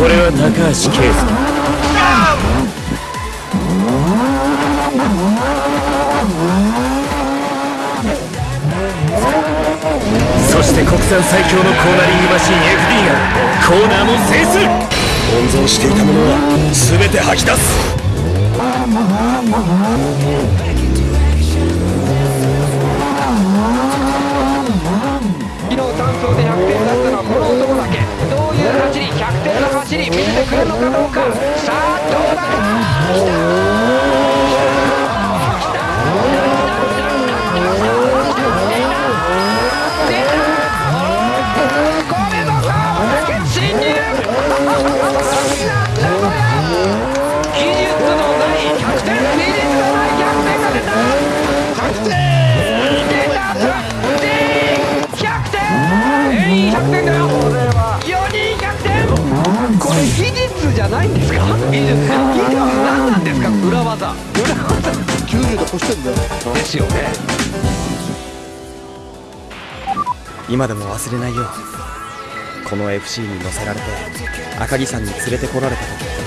俺は高橋圭介。そして国産最強のコーナリングマシン FD がコーナーも制す温存していたものは全て吐き出す。てくるのかどうか。さあどうだ？ないんですか？技術技術何なんですか？裏技。裏技。90で越してんだよですよね。今でも忘れないよこの FC に乗せられて赤城山に連れてこられた時